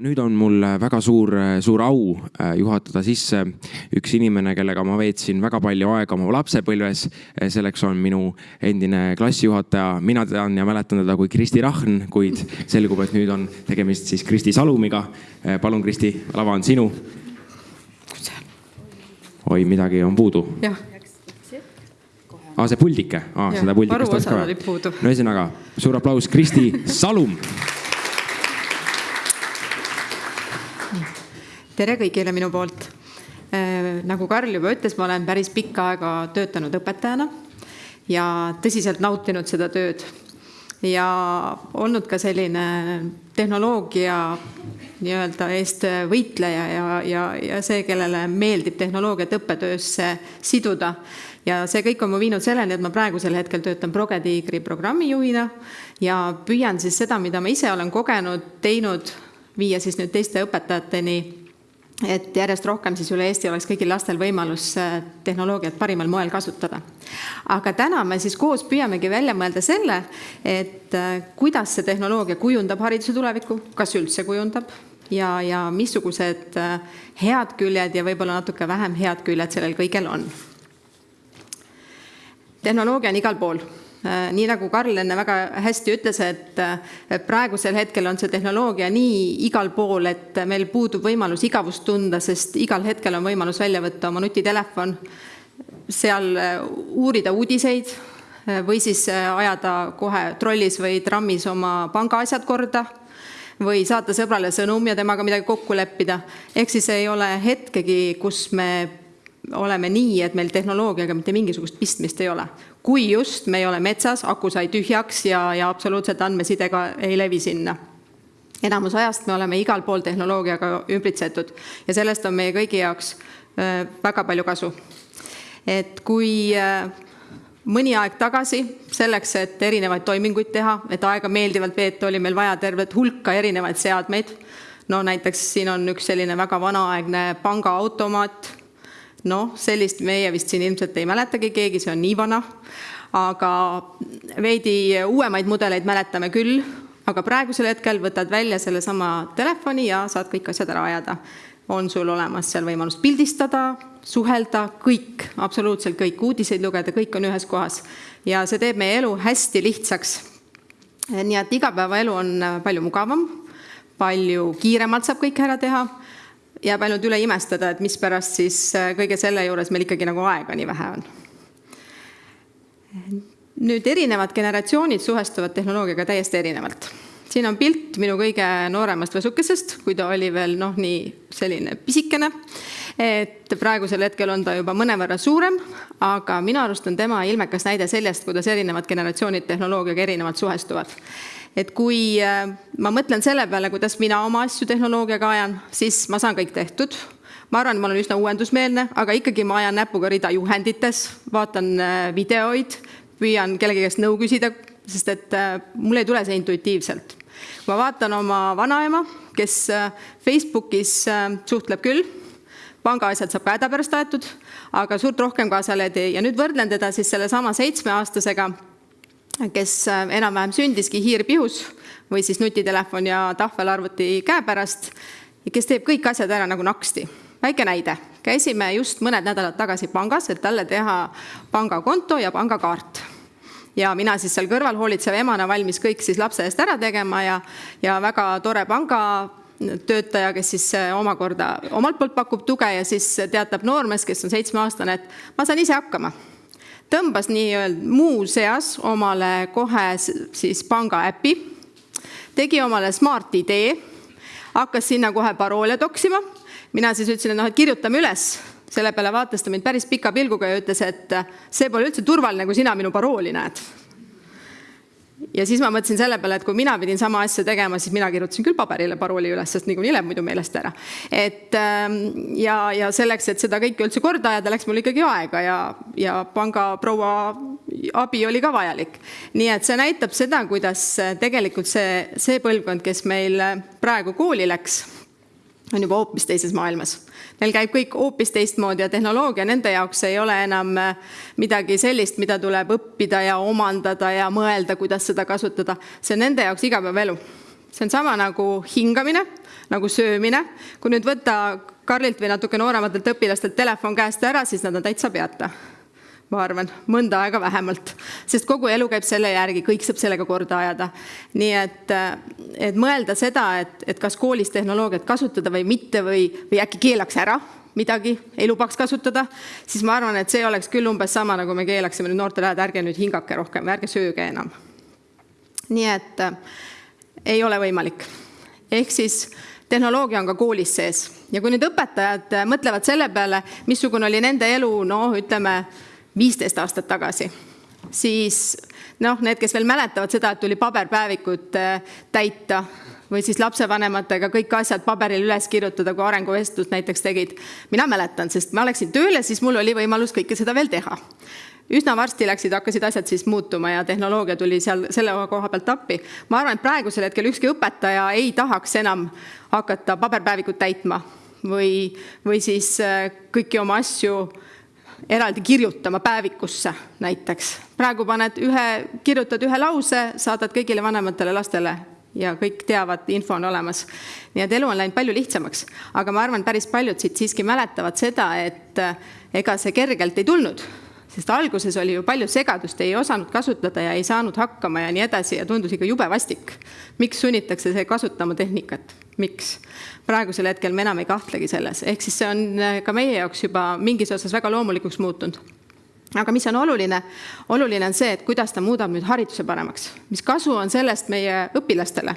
nüüd on mul väga suur, suur au äh, juhatada sisse üks inimene, kellega ma veetsin väga palju aega oma lapsepõlves. selleks on minu endine klassijuhataja, mina tean ja mäletan teda kui Kristi Rahn, kuid selgub, et nüüd on tegemist siis Kristi Salumiga. Äh, palun, Kristi, lava on sinu. oi, midagi on puudu. jah aa, see puldike ah,, seda puldikest oleks ka vaja. no ühesõnaga, suur aplaus, Kristi Salum tere kõigile minu poolt. Äh, nagu Karl juba ütles, ma olen päris pikka aega töötanud õpetajana ja tõsiselt nautinud seda tööd ja olnud ka selline tehnoloogia nii-öelda eest võitleja ja, ja, ja see, kellele meeldib tehnoloogiat õppetöösse siduda. ja see kõik on mu viinud selleni, et ma praegusel hetkel töötan Progetiigri programmijuhina ja püüan siis seda, mida ma ise olen kogenud, teinud, viia siis nüüd teiste õpetajateni et järjest rohkem siis üle Eesti oleks kõigil lastel võimalus äh, tehnoloogiat parimal moel kasutada. aga täna me siis koos püüamegi välja mõelda selle, et äh, kuidas see tehnoloogia kujundab hariduse tulevikku, kas üldse kujundab ja, ja missugused äh, head küljed ja võib-olla natuke vähem head küljed sellel kõigel on. tehnoloogia on igal pool nii nagu Karl enne väga hästi ütles, et praegusel hetkel on see tehnoloogia nii igal pool, et meil puudub võimalus igavust tunda, sest igal hetkel on võimalus välja võtta oma nutitelefon, seal äh, uurida uudiseid äh, või siis ajada kohe trollis või trammis oma pangaasjad korda või saata sõbrale sõnum ja temaga midagi kokku leppida. ehk siis ei ole hetkegi, kus me oleme nii, et meil tehnoloogiaga mitte mingisugust pistmist ei ole. kui just me ei ole metsas, aku sai tühjaks ja, ja absoluutselt andmesidega ei levi sinna. enamus ajast me oleme igal pool tehnoloogiaga ümbritsetud ja sellest on meie kõigi jaoks väga palju kasu. et kui mõni aeg tagasi selleks, et erinevaid toiminguid teha, et aega meeldivalt veeta, oli meil vaja tervet hulka erinevaid seadmeid. no näiteks siin on üks selline väga vanaaegne pangaautomaat noh, sellist meie vist siin ilmselt ei mäletagi keegi, see on nii vana, aga veidi uuemaid mudeleid mäletame küll, aga praegusel hetkel võtad välja sellesama telefoni ja saad kõik asjad ära ajada. on sul olemas seal võimalus pildistada, suhelda, kõik, absoluutselt kõik, uudiseid lugeda, kõik on ühes kohas. ja see teeb meie elu hästi lihtsaks. nii et igapäevaelu on palju mugavam, palju kiiremalt saab kõike ära teha jääb ainult üle imestada, et mispärast siis äh, kõige selle juures meil ikkagi nagu aega nii vähe on. nüüd erinevad generatsioonid suhestuvad tehnoloogiaga täiesti erinevalt. siin on pilt minu kõige nooremast võsukesest, kui ta oli veel noh, nii selline pisikene. et praegusel hetkel on ta juba mõnevõrra suurem, aga minu arust on tema ilmekas näide sellest, kuidas erinevad generatsioonid tehnoloogiaga erinevalt suhestuvad et kui äh, ma mõtlen selle peale, kuidas mina oma asju tehnoloogiaga ajan, siis ma saan kõik tehtud. ma arvan, et ma olen üsna uuendusmeelne, aga ikkagi ma ajan näpuga rida juhendites, vaatan äh, videoid, püüan kellegi käest nõu küsida, sest et äh, mul ei tule see intuitiivselt. ma vaatan oma vanaema, kes Facebookis suhtleb küll, pangaasjad saab ka hädapärast aetud, aga suurt rohkem kaasa ei tee ja nüüd võrdlen teda siis sellesama seitsmeaastasega kes äh, enam-vähem sündiski hiirpihus või siis nutitelefon ja tahvelarvuti käepärast ja kes teeb kõik asjad ära nagu naksti. väike näide, käisime just mõned nädalad tagasi pangas, et talle teha pangakonto ja pangakaart. Ja mina siis seal kõrval hoolitseva emana valmis kõik siis lapse eest ära tegema ja, ja väga tore panga töötaja, kes siis äh, omakorda omalt poolt pakub tuge ja siis teatab noormees, kes on seitsmeaastane, et ma saan ise hakkama tõmbas nii-öelda muuseas omale kohe siis panga äpi, tegi omale Smart ID, hakkas sinna kohe paroole toksima. mina siis ütlesin, et noh, et kirjutame üles, selle peale vaatas ta mind päris pika pilguga ja ütles, et see pole üldse turvaline, kui sina minu parooli näed ja siis ma mõtlesin selle peale, et kui mina pidin sama asja tegema, siis mina kirjutasin küll paberile parooli üles, sest niikuinii läheb muidu meelest ära. et ähm, ja, ja selleks, et seda kõike üldse korda ajada, läks mul ikkagi aega ja, ja pangaproua abi oli ka vajalik. nii et see näitab seda, kuidas tegelikult see, see põlvkond, kes meil praegu kooli läks, on juba hoopis teises maailmas Neil käib kõik hoopis teistmoodi ja tehnoloogia nende jaoks ei ole enam äh, midagi sellist, mida tuleb õppida ja omandada ja mõelda, kuidas seda kasutada. see on nende jaoks igapäevaelu. see on sama nagu hingamine, nagu söömine. kui nüüd võtta Karlilt või natuke noorematelt õpilastelt telefon käest ära, siis nad on täitsa peata ma arvan, mõnda aega vähemalt, sest kogu elu käib selle järgi, kõik saab sellega korda ajada. nii et, et mõelda seda, et, et kas koolis tehnoloogiat kasutada või mitte või, või äkki keelaks ära midagi, ei lubaks kasutada, siis ma arvan, et see oleks küll umbes sama, nagu me keelaksime nüüd noortele, et ärge nüüd hingake rohkem ärge sööge enam. nii et äh, ei ole võimalik. ehk siis tehnoloogia on ka koolis sees ja kui nüüd õpetajad mõtlevad selle peale, missugune oli nende elu, noh, ütleme viisteist aastat tagasi, siis noh, need, kes veel mäletavad seda, et tuli paberpäevikut äh, täita või siis lapsevanematega kõik asjad paberile üles kirjutada, kui arenguvestlust näiteks tegid. mina mäletan, sest ma läksin tööle, siis mul oli võimalus kõike seda veel teha. üsna varsti läksid, hakkasid asjad siis muutuma ja tehnoloogia tuli seal selle koha pealt appi. ma arvan, et praegusel hetkel ükski õpetaja ei tahaks enam hakata paberpäevikut täitma või, või siis äh, kõiki oma asju eraldi kirjutama päevikusse näiteks. praegu paned ühe, kirjutad ühe lause, saadad kõigile vanematele lastele ja kõik teavad, info on olemas. nii et elu on läinud palju lihtsamaks, aga ma arvan, päris paljud siit siiski mäletavad seda, et eh, ega see kergelt ei tulnud sest alguses oli ju palju segadust, ei osanud kasutada ja ei saanud hakkama ja nii edasi ja tundus ikka jube vastik. miks sunnitakse see kasutama tehnikat, miks? praegusel hetkel me enam ei kahtlegi selles, ehk siis see on äh, ka meie jaoks juba mingis osas väga loomulikuks muutunud aga mis on oluline, oluline on see, et kuidas ta muudab nüüd hariduse paremaks, mis kasu on sellest meie õpilastele.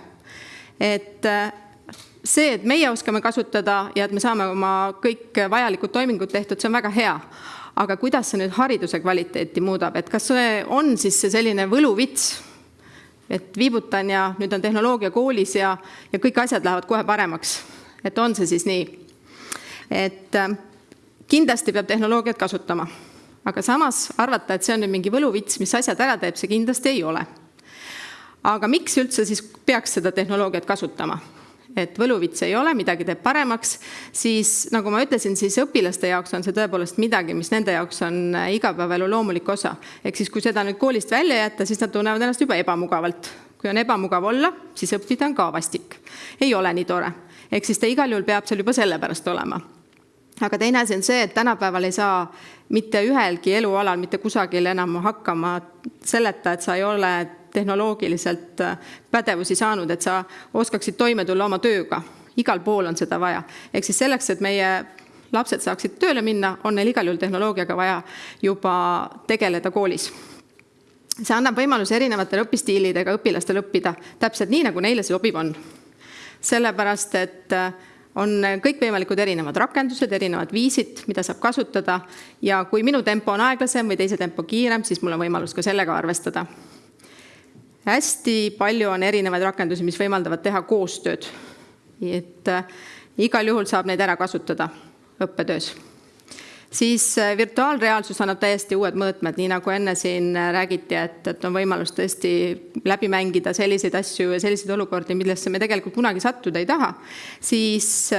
et äh, see, et meie oskame kasutada ja et me saame oma kõik vajalikud toimingud tehtud, see on väga hea aga kuidas see nüüd hariduse kvaliteeti muudab, et kas see on siis see selline võluvits, et viibutan ja nüüd on tehnoloogia koolis ja, ja kõik asjad lähevad kohe paremaks. et on see siis nii? et äh, kindlasti peab tehnoloogiat kasutama, aga samas arvata, et see on nüüd mingi võluvits, mis asjad ära teeb, see kindlasti ei ole. aga miks üldse siis peaks seda tehnoloogiat kasutama? Et võluvits ei ole, midagi teeb paremaks, siis nagu ma ütlesin, siis õpilaste jaoks on see tõepoolest midagi, mis nende jaoks on äh, igapäevaelu loomulik osa. ehk siis, kui seda nüüd koolist välja jätta, siis nad tunnevad ennast juba ebamugavalt. kui on ebamugav olla, siis õppida on ka vastik. ei ole nii tore. ehk siis ta igal juhul peab seal juba sellepärast olema aga teine asi on see, et tänapäeval ei saa mitte ühelgi elualal mitte kusagil enam hakkama selleta, et sa ei ole tehnoloogiliselt äh, pädevusi saanud, et sa oskaksid toime tulla oma tööga. igal pool on seda vaja. ehk siis selleks, et meie lapsed saaksid tööle minna, on neil igal juhul tehnoloogiaga vaja juba tegeleda koolis. see annab võimaluse erinevatele õpistiilidega õpilastel õppida täpselt nii, nagu neile sobiv on. sellepärast, et äh, on kõikvõimalikud erinevad rakendused, erinevad viisid, mida saab kasutada ja kui minu tempo on aeglasem või teise tempo kiirem, siis mul on võimalus ka sellega arvestada hästi palju on erinevaid rakendusi, mis võimaldavad teha koostööd. et äh, igal juhul saab neid ära kasutada õppetöös. siis äh, virtuaalreaalsus annab täiesti uued mõõtmed, nii nagu enne siin äh, räägiti, et, et on võimalus tõesti läbi mängida selliseid asju ja selliseid olukordi, millesse me tegelikult kunagi sattuda ei taha, siis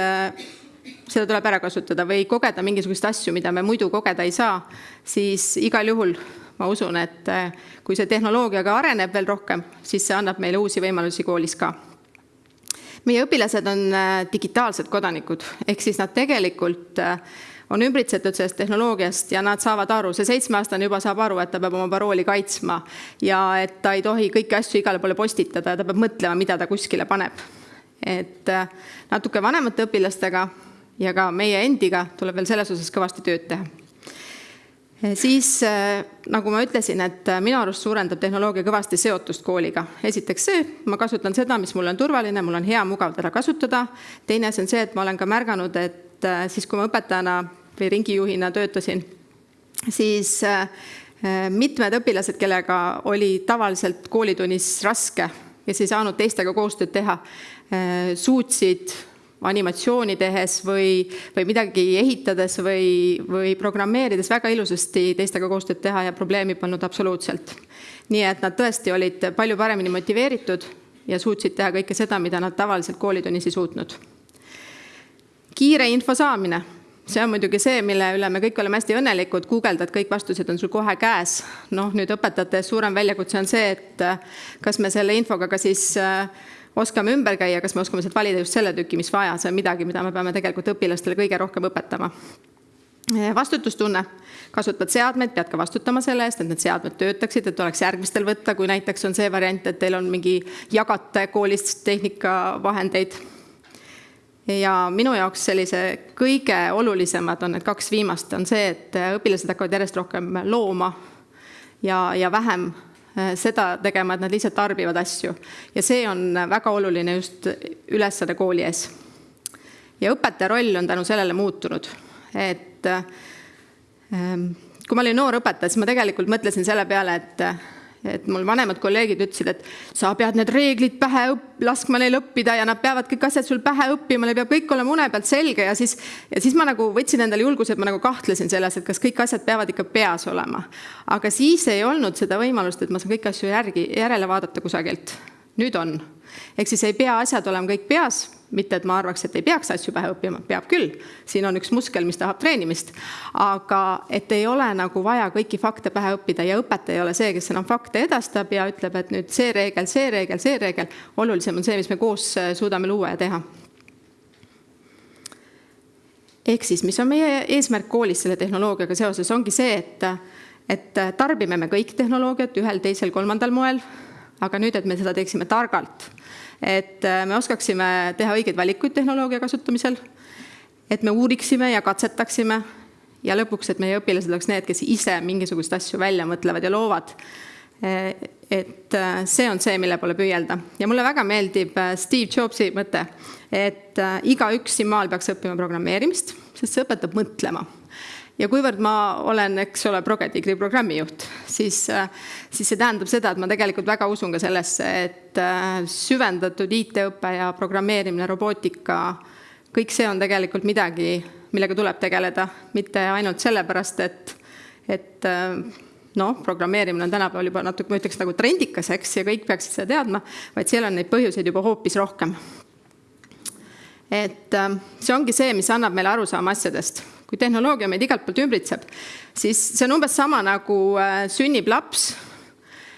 seda tuleb ära kasutada või kogeda mingisuguseid asju, mida me muidu kogeda ei saa, siis igal juhul ma usun, et äh, kui see tehnoloogia ka areneb veel rohkem, siis see annab meile uusi võimalusi koolis ka. meie õpilased on äh, digitaalsed kodanikud, ehk siis nad tegelikult äh, on ümbritsetud sellest tehnoloogiast ja nad saavad aru, see seitsmeaastane juba saab aru, et ta peab oma parooli kaitsma ja et ta ei tohi kõiki asju igale poole postitada ja ta peab mõtlema, mida ta kuskile paneb. et natuke vanemate õpilastega ja ka meie endiga tuleb veel selles osas kõvasti tööd teha siis äh, nagu ma ütlesin, et äh, minu arust suurendab tehnoloogia kõvasti seotust kooliga. esiteks see, ma kasutan seda, mis mulle on turvaline, mul on hea, mugav teda kasutada. teine asi on see, et ma olen ka märganud, et siis, kui ma õpetajana või ringijuhina töötasin, siis mitmed õpilased, kellega oli tavaliselt koolitunnis raske, kes ei saanud teistega koostööd teha, suutsid animatsiooni tehes või, või midagi ehitades või, või programmeerides väga ilusasti teistega koostööd teha ja probleemi polnud absoluutselt. nii et nad tõesti olid palju paremini motiveeritud ja suutsid teha kõike seda, mida nad tavaliselt koolitunnis ei suutnud. kiire info saamine, see on muidugi see, mille üle me kõik oleme hästi õnnelikud, guugeldad, kõik vastused on sul kohe käes. noh, nüüd õpetajate suurem väljakutse on see, et kas me selle infoga ka siis äh, oskame ümber käia, kas me oskame sealt valida just selle tüki, mis vaja, see on midagi, mida me peame tegelikult õpilastele kõige rohkem õpetama. vastutustunne, kasutad seadmeid, pead ka vastutama selle eest, et need seadmed töötaksid, et oleks järgmistel võtta, kui näiteks on see variant, et teil on mingi jagate koolist tehnikavahendeid ja minu jaoks sellise kõige olulisemad on need kaks viimast, on see, et õpilased hakkavad järjest rohkem looma ja, ja vähem äh, seda tegema, et nad lihtsalt tarbivad asju. ja see on väga oluline just ülesanne kooli ees. ja õpetaja roll on tänu sellele muutunud, et ähm, kui ma olin noor õpetaja, siis ma tegelikult mõtlesin selle peale, et et mul vanemad kolleegid ütlesid, et sa pead need reeglid pähe õpp-, laskma neil õppida ja nad peavad kõik asjad sul pähe õppima, neil peab kõik olema une pealt selge ja siis, ja siis ma nagu võtsin endale julguse, et ma nagu kahtlesin selles, et kas kõik asjad peavad ikka peas olema. aga siis ei olnud seda võimalust, et ma saan kõiki asju järgi, järele vaadata kusagilt. nüüd on. ehk siis ei pea asjad olema kõik peas mitte, et ma arvaks, et ei peaks asju pähe õppima, peab küll, siin on üks muskel, mis tahab treenimist, aga et ei ole nagu vaja kõiki fakte pähe õppida ja õpetaja ei ole see, kes enam fakte edastab ja ütleb, et nüüd see reegel, see reegel, see reegel, olulisem on see, mis me koos äh, suudame luua ja teha. ehk siis, mis on meie eesmärk koolis selle tehnoloogiaga seoses, ongi see, et, et tarbime me kõik tehnoloogiat ühel, teisel, kolmandal moel, aga nüüd, et me seda teeksime targalt et äh, me oskaksime teha õigeid valikuid tehnoloogia kasutamisel, et me uuriksime ja katsetaksime ja lõpuks, et meie õpilased oleks need, kes ise mingisuguseid asju välja mõtlevad ja loovad. Äh, et äh, see on see, mille poole püüelda ja mulle väga meeldib Steve Jobsi mõte, et igaüks siin maal peaks õppima programmeerimist, sest see õpetab mõtlema ja kuivõrd ma olen, eks ole, Progetigri programmijuht, siis, siis see tähendab seda, et ma tegelikult väga usun ka sellesse, et äh, süvendatud IT-õpe ja programmeerimine, robootika, kõik see on tegelikult midagi, millega tuleb tegeleda, mitte ainult sellepärast, et, et äh, noh, programmeerimine on tänapäeval juba natuke, ma ütleks nagu trendikas, eks, ja kõik peaksid seda teadma, vaid seal on neid põhjuseid juba hoopis rohkem. et äh, see ongi see, mis annab meile arusaama asjadest kui tehnoloogia meid igalt poolt ümbritseb, siis see on umbes sama nagu äh, sünnib laps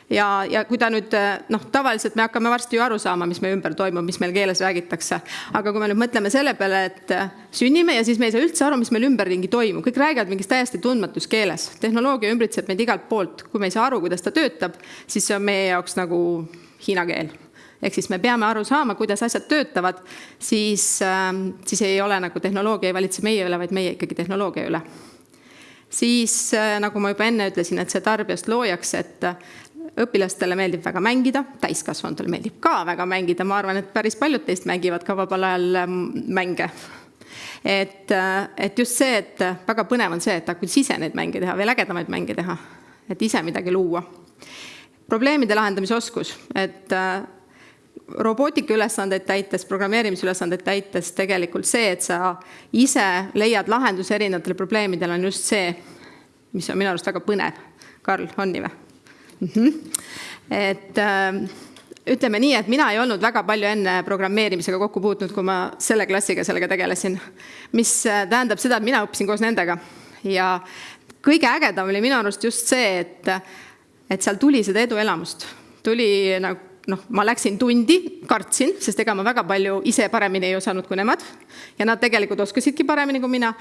ja, ja kui ta nüüd äh, noh, tavaliselt me hakkame varsti ju aru saama, mis meie ümber toimub, mis meil keeles räägitakse. aga kui me nüüd mõtleme selle peale, et äh, sünnime ja siis me ei saa üldse aru, mis meil ümberringi toimub, kõik räägivad mingis täiesti tundmatus keeles. tehnoloogia ümbritseb meid igalt poolt, kui me ei saa aru, kuidas ta töötab, siis see on meie jaoks nagu hiina keel ehk siis me peame aru saama, kuidas asjad töötavad, siis, ähm, siis ei ole nagu tehnoloogia ei valitse meie üle, vaid meie ikkagi tehnoloogia üle. siis äh, nagu ma juba enne ütlesin, et see tarbijast loojaks, et äh, õpilastele meeldib väga mängida, täiskasvanutele meeldib ka väga mängida, ma arvan, et päris paljud teist mängivad ka vabal ajal ähm, mänge. et, äh, et just see, et väga põnev on see, et kuidas ise neid mänge teha, veel ägedamaid mänge teha, et ise midagi luua probleemide lahendamise oskus, et robootika ülesandeid täites, programmeerimisülesandeid täites tegelikult see, et sa ise leiad lahenduse erinevatele probleemidele, on just see, mis on minu arust väga põnev. Karl, on nii või mm? -hmm. et äh, ütleme nii, et mina ei olnud väga palju enne programmeerimisega kokku puutunud, kui ma selle klassiga sellega tegelesin. mis äh, tähendab seda, et mina õppisin koos nendega ja kõige ägedam oli minu arust just see, et, et seal tuli seda eduelamust, tuli nagu noh, ma läksin tundi, kartsin, sest ega ma väga palju ise paremini ei osanud kui nemad ja nad tegelikult oskasidki paremini kui mina.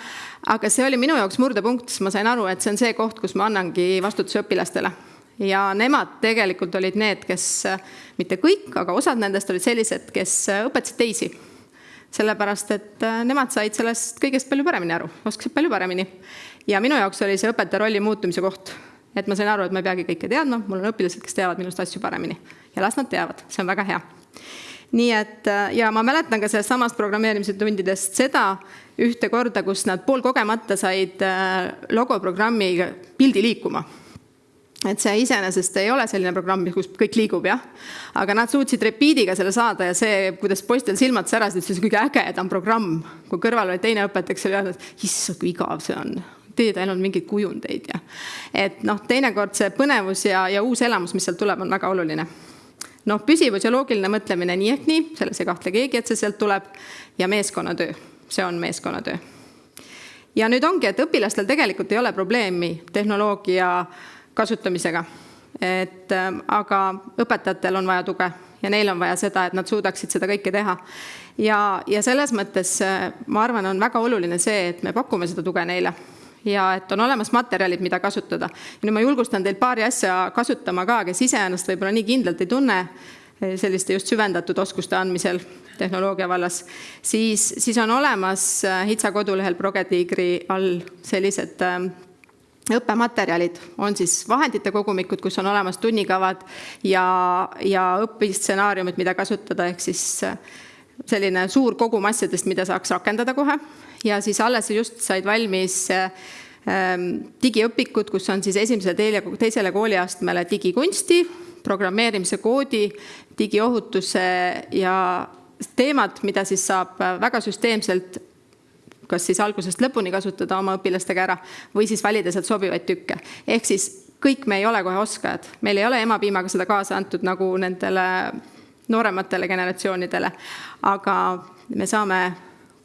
aga see oli minu jaoks murdepunkt, sest ma sain aru, et see on see koht, kus ma annangi vastutuse õpilastele ja nemad tegelikult olid need, kes, mitte kõik, aga osad nendest olid sellised, kes õpetasid teisi. sellepärast, et nemad said sellest kõigest palju paremini aru, oskasid palju paremini. ja minu jaoks oli see õpetaja rolli muutumise koht et ma sain aru, et ma ei peagi kõike teadma, mul on õpilased, kes teavad minust asju paremini ja las nad teavad, see on väga hea. nii et äh, ja ma mäletan ka sellest samast programmeerimise tundidest seda ühte korda, kus nad poolkogemata said äh, logoprogrammiga pildi liikuma et see iseenesest ei ole selline programm, kus kõik liigub, jah. aga nad suutsid repiidiga selle saada ja see, kuidas poistel silmad särasid, see oli kõige ägedam programm. kui kõrval oli teine õpetaja, kes oli öelnud, issand, kui igav see on teed ainult mingeid kujundeid ja et noh, teinekord see põnevus ja, ja uus elamus, mis sealt tuleb, on väga oluline. noh, püsivus ja loogiline mõtlemine nii ehk nii, selles ei kahtle keegi, et see sealt tuleb ja meeskonnatöö, see on meeskonnatöö. ja nüüd ongi, et õpilastel tegelikult ei ole probleemi tehnoloogia kasutamisega et äh, aga õpetajatel on vaja tuge ja neil on vaja seda, et nad suudaksid seda kõike teha. ja, ja selles mõttes ma arvan, on väga oluline see, et me pakume seda tuge neile ja et on olemas materjalid, mida kasutada. ja nüüd ma julgustan teil paari asja kasutama ka, kes ise ennast võib-olla nii kindlalt ei tunne eh, selliste just süvendatud oskuste andmisel tehnoloogia vallas, siis, siis on olemas eh, HITSA kodulehel Progetiigri all sellised eh, õppematerjalid, on siis vahendite kogumikud, kus on olemas tunnikavad ja, ja õpistsenaariumid, mida kasutada, ehk siis selline suur kogum asjadest, mida saaks rakendada kohe ja siis alles just said valmis ähm, digiõpikud, kus on siis esimesele teile, teisele kooliastmele digikunsti, programmeerimise koodi, digiohutuse ja teemad, mida siis saab väga süsteemselt kas siis algusest lõpuni kasutada oma õpilastega ära või siis valida sealt sobivaid tükke. ehk siis kõik me ei ole kohe oskajad, meil ei ole emapiimaga seda kaasa antud nagu nendele noorematele generatsioonidele, aga me saame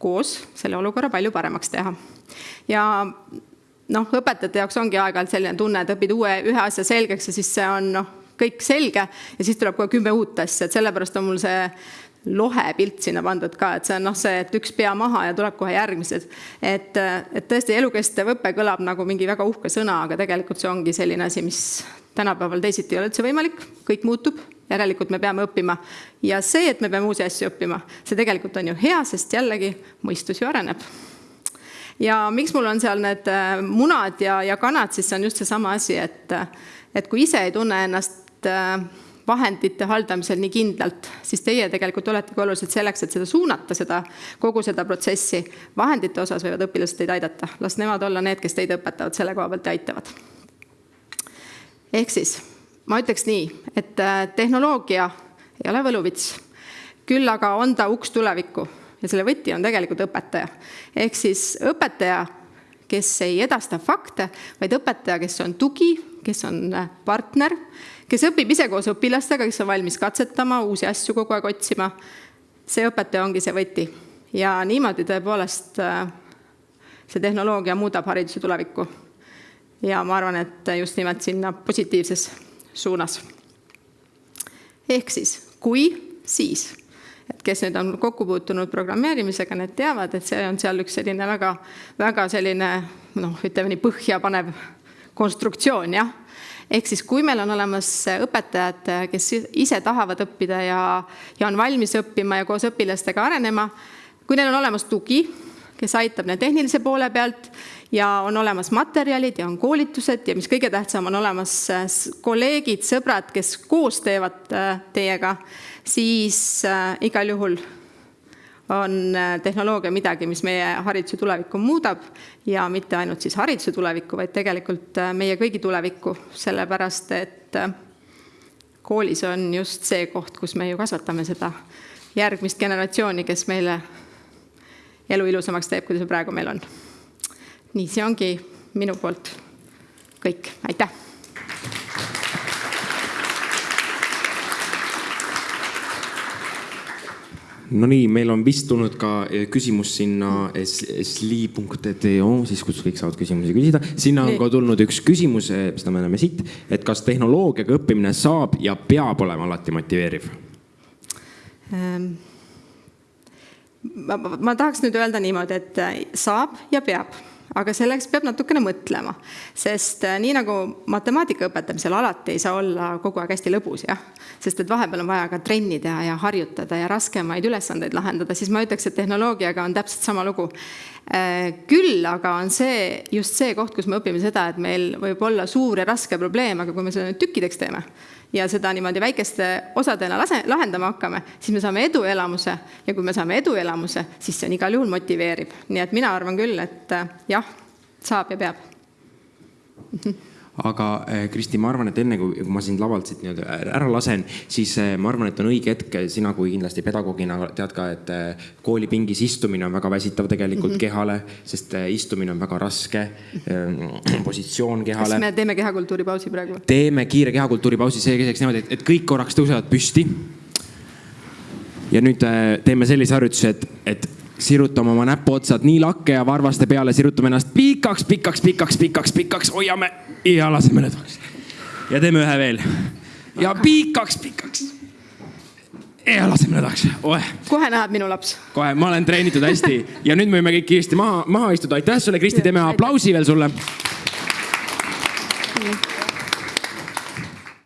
koos selle olukorra palju paremaks teha. ja noh, õpetajate jaoks ongi aeg-ajalt selline tunne, et õpid uue, ühe asja selgeks ja siis see on noh, kõik selge ja siis tuleb kohe kümme uut asja, et sellepärast on mul see lohe pilt sinna pandud ka, et see on noh, see, et üks pea maha ja tuleb kohe järgmised. et, et tõesti elukestev õpe kõlab nagu mingi väga uhke sõna, aga tegelikult see ongi selline asi, mis tänapäeval teisiti ei ole üldse võimalik, kõik muutub järelikult me peame õppima. ja see, et me peame uusi asju õppima, see tegelikult on ju hea, sest jällegi mõistus ju areneb. ja miks mul on seal need äh, munad ja, ja kanad, siis see on just seesama asi, et, et kui ise ei tunne ennast äh, vahendite haldamisel nii kindlalt, siis teie tegelikult oletegi olulised selleks, et seda suunata, seda, kogu seda protsessi. vahendite osas võivad õpilased teid aidata, las nemad olla need, kes teid õpetavad selle koha pealt ja aitavad. ehk siis ma ütleks nii, et äh, tehnoloogia ei ole võluvits, küll aga on ta uks tulevikku ja selle võti on tegelikult õpetaja. ehk siis õpetaja, kes ei edasta fakte, vaid õpetaja, kes on tugi, kes on äh, partner, kes õpib ise koos õpilastega, kes on valmis katsetama, uusi asju kogu aeg otsima. see õpetaja ongi see võti ja niimoodi tõepoolest äh, see tehnoloogia muudab hariduse tulevikku. ja ma arvan, et just nimelt sinna positiivses suunas. ehk siis kui, siis. et kes nüüd on kokku puutunud programmeerimisega, need teavad, et see on seal üks selline väga, väga selline noh, ütleme nii põhjapanev konstruktsioon, jah ehk siis, kui meil on olemas õpetajad, kes ise tahavad õppida ja, ja on valmis õppima ja koos õpilastega arenema, kui neil on olemas tugi, kes aitab neil tehnilise poole pealt ja on olemas materjalid ja on koolitused ja mis kõige tähtsam, on olemas äh, kolleegid, sõbrad, kes koos teevad äh, teiega, siis äh, igal juhul on tehnoloogia midagi, mis meie hariduse tulevikku muudab ja mitte ainult siis hariduse tulevikku, vaid tegelikult meie kõigi tulevikku, sellepärast et koolis on just see koht, kus me ju kasvatame seda järgmist generatsiooni, kes meile elu ilusamaks teeb, kui see praegu meil on. nii, see ongi minu poolt kõik, aitäh. no nii, meil on vist tulnud ka eh, küsimus sinna sli.to, siis kus kõik saavad küsimusi küsida. sinna on ka tulnud üks küsimus, eh, seda me näeme siit, et kas tehnoloogiaga õppimine saab ja peab olema alati motiveeriv ähm.? Ma, ma tahaks nüüd öelda niimoodi, et äh, saab ja peab aga selleks peab natukene mõtlema, sest äh, nii nagu matemaatika õpetamisel alati ei saa olla kogu aeg hästi lõbus, jah. sest et vahepeal on vaja ka trenni teha ja harjutada ja raskemaid ülesandeid lahendada, siis ma ütleks, et tehnoloogiaga on täpselt sama lugu. Äh, küll aga on see just see koht, kus me õpime seda, et meil võib olla suur ja raske probleem, aga kui me seda nüüd tükkideks teeme ja seda niimoodi väikeste osadena lase, lahendama hakkame, siis me saame eduelamuse ja kui me saame eduelamuse, siis see on igal juhul motiveerib. nii et mina arvan küll, et äh, jah, saab ja peab aga eh, Kristi, ma arvan, et enne kui ma sind lavalt siit nii-öelda ära lasen, siis eh, ma arvan, et on õige hetk, sina kui kindlasti pedagoogina tead ka, et eh, koolipingis istumine on väga väsitav tegelikult mm -hmm. kehale, sest istumine on väga raske positsioon kehale. kas me teeme kehakultuuri pausi praegu? teeme kiire kehakultuuri pausi, käiks niimoodi, et, et kõik korraks tõusevad püsti. ja nüüd teeme sellise harjutuse, et, et sirutame oma näpuotsad nii lakke ja varvaste peale, sirutame ennast pikaks, pikaks, pikaks, pikaks, pikaks, hoiame ja laseme lõdvaks. ja teeme ühe veel. ja pikaks, pikaks. ja laseme nõdaks, oeh kohe näeb minu laps. kohe, ma olen treenitud hästi ja nüüd me võime kõik kiiresti maha, maha istuda, aitäh sulle, Kristi, teeme aplausi veel sulle.